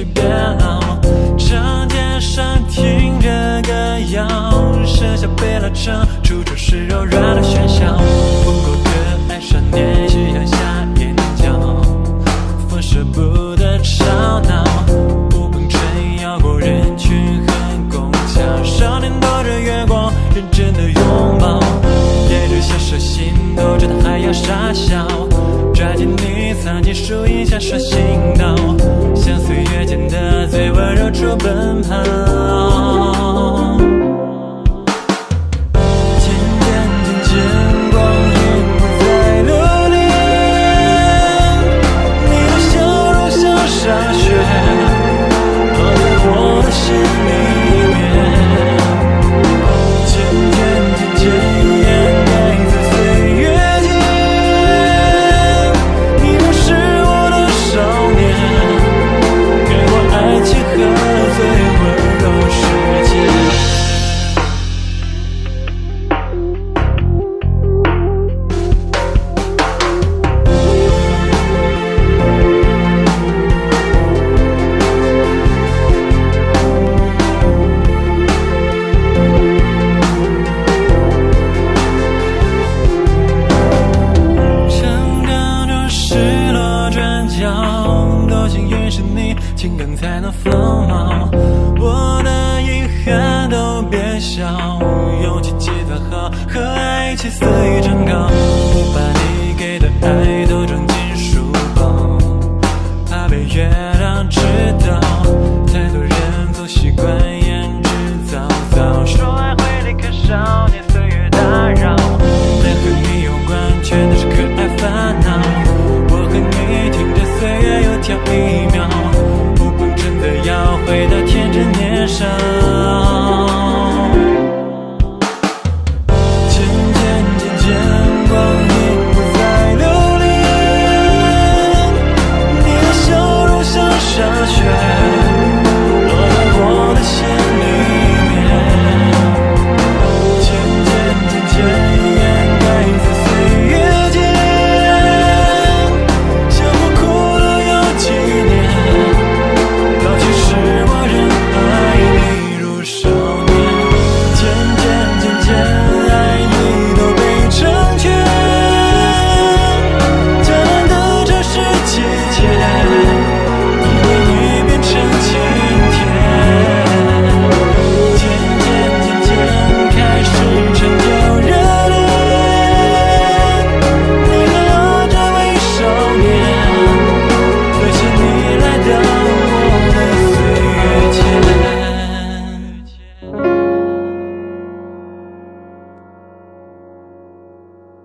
定一起变老。长街上听着歌谣，剩下被拉扯，处处是柔软的喧嚣。不够的爱少年，夕阳下眼角，风舍不得吵闹。无风吹摇过人群和拱桥，少年躲着月光，认真的拥抱。沿着小手心，抖着它还要傻笑，抓紧你藏进树荫下说行情感才能丰茂。我的遗憾都变少，勇气积攒好，和爱一起肆意长高。年少